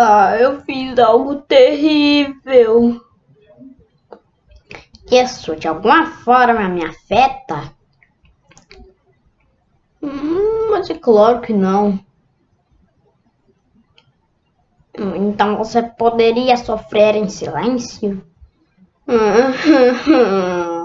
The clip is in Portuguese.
Ah, eu fiz algo terrível. Isso de alguma forma me afeta? Hum, mas é claro que não. Então você poderia sofrer em silêncio?